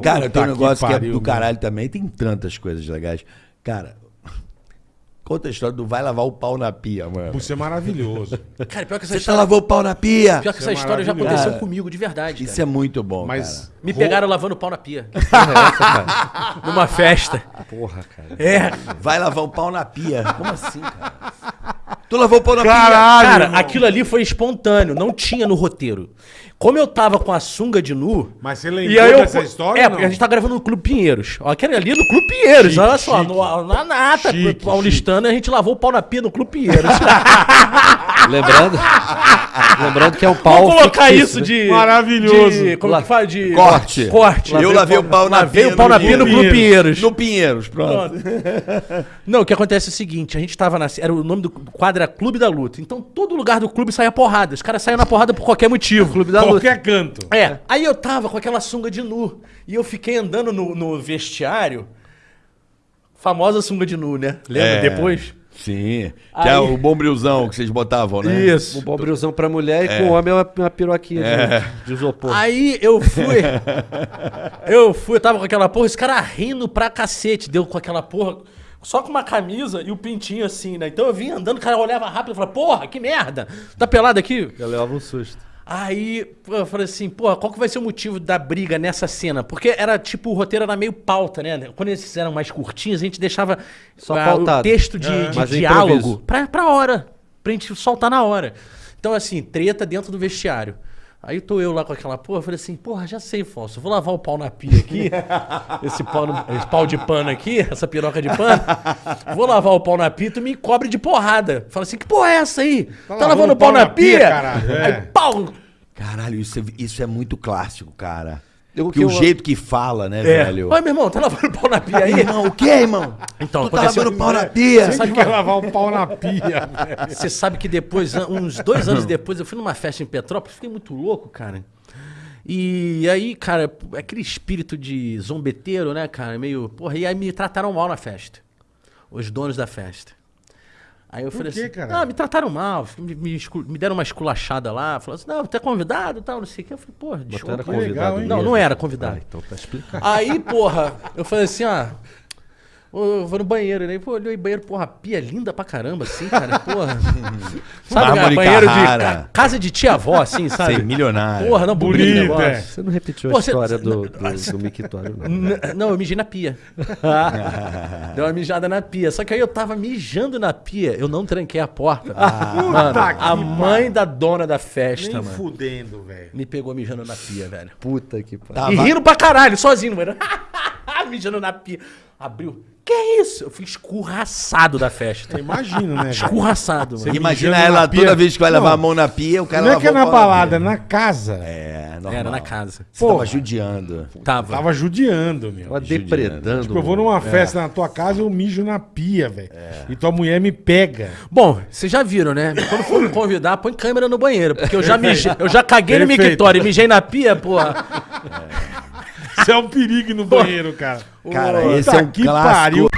Cara, tem um que negócio que, é pariu, do mano. caralho também. Tem tantas coisas legais. Cara, conta a história do vai lavar o pau na pia, mano. Isso é maravilhoso. Cara, pior que essa Você já história, lavou o pau na pia? pior que essa é história já aconteceu Cara, comigo, de verdade. Isso cara. é muito bom, Mas. Me pegaram lavando pau na pia. Porra, é essa, cara? Numa festa. Porra, cara. É. Vai lavar o pau na pia. Como assim, cara? Tu lavou o pau na Caralho! Cara, irmão. aquilo ali foi espontâneo, não tinha no roteiro. Como eu tava com a sunga de nu. Mas você E lembrou aí eu, dessa história? É, porque não? a gente tá gravando no Clube Pinheiros. Aquele ali é no Clube Pinheiros, Chique, olha só. chique. no- na nata, Chique, paulistana, a gente lavou o pau na pia no Clube Pinheiros. Lembrando, lembrando que é um pau. Vamos colocar fictício, isso né? de. Maravilhoso. de- como que fala? De. Corte. Corte. Eu lavei o pau na Lavei pia. o pau na pia no Clube Pinheiros. No Pinheiros, pronto. Não, o que acontece é o seguinte, a gente tava na. Era o nome do quadro era Clube da Luta. Então todo lugar do clube saía porrada. Os caras saíam na porrada por qualquer motivo. Clube da Qualquer canto. É, aí eu tava com aquela sunga de nu. E eu fiquei andando no, no vestiário. Famosa sunga de nu, né? Lembra? É. Depois? Sim. Que Aí- é o bombrilzão que vocês botavam, né? Isso. Um bombrilzão pra mulher e com o homem é uma, uma piroquinha de, de isopor. Aí eu fui. eu fui, eu tava com aquela porra, esse cara rindo pra cacete, deu com aquela porra. Só com uma camisa e o pintinho assim, né? Então eu vim andando, o cara olhava rápido e falava, porra, que merda! Tá pelado aqui? Eu levava um susto. Aí pô, eu falei assim, porra, qual que vai ser o motivo da briga nessa cena? Porque era tipo, o roteiro era meio pauta, né? Quando eles eram mais curtinhos, a gente deixava Só pautado. o texto de, É. de é diálogo pra, pra hora, pra gente soltar na hora. Então, assim, treta dentro do vestiário. Aí tô eu lá com aquela porra, falei assim, porra, já sei, Falso, eu vou lavar o pau na pia aqui, esse, pau no- esse pau de pano aqui, essa piroca de pano, vou lavar o pau na pia, tu me cobre de porrada. Fala assim, que porra é essa aí? Tá, lavando o pau na pia? caralho, é. Aí, pau! Caralho, isso é, isso é muito clássico, cara. Eu- que que o eu- jeito que fala, né, É. velho? Oi, meu irmão, tá lavando o pau na pia aí? Irmão, o que, irmão? Então, tu tá aconteceu- lavando o pau na pia? Você sabe Quem quer lavar o pau na pia, velho? Você sabe que depois, uns dois anos depois, eu fui numa festa em Petrópolis, fiquei muito louco, cara. E aí, cara, aquele espírito de zombeteiro, né, cara, meio. Porra, e aí me trataram mal na festa. Os donos da festa. Aí eu falei quê, assim, caralho? ah, me trataram mal, me, me me deram uma esculachada lá, falaram assim, não, tu é convidado e tal, não sei o que. Eu falei, porra, Você desculpa. era convidado? Não, não era convidado. Ah, então tá explicado. Aí, porra, eu falei assim, ah. Eu vou no banheiro, né? Pô, olhei o banheiro, porra, pia linda pra caramba, assim, cara, porra. Sabe, cara, banheiro de Carrara. ca- casa de tia-avó, assim, sabe? Sei, milionário. Porra, não, bonito, Bonito, negócio. é. Você não repetiu Pô, a você- história do, do, do mictório, não. N- Não, eu mijei na pia. Deu uma mijada na pia. Só que aí eu tava mijando na pia, eu não tranquei a porta. mano, Puta que a mãe da dona da festa, Nem mano, fudendo, velho. me pegou mijando na pia, velho. Puta que pariu. Tava- E rindo pra caralho, sozinho, mano. mijando na pia. Abriu. Que isso? Eu fui escurraçado da festa. Eu imagino, né? velho? Escurraçado, mano. Imagina ela toda vez que vai Não. levar a mão na pia, o cara Não é que é na balada, é na casa. É, normal. Era na casa. Você tava Porra. judiando. Tava. Tava judiando, meu. Tava depredando. Tipo, eu vou numa festa na tua casa eu mijo na pia, velho. E tua mulher me pega. Bom, vocês já viram, né? Quando for me convidar, põe câmera no banheiro. Porque eu já mijei, eu já caguei no Perfeito. mictório e mijei na pia, porra. É um perigo no banheiro, cara. Cara, Puta esse é um que clássico. pariu.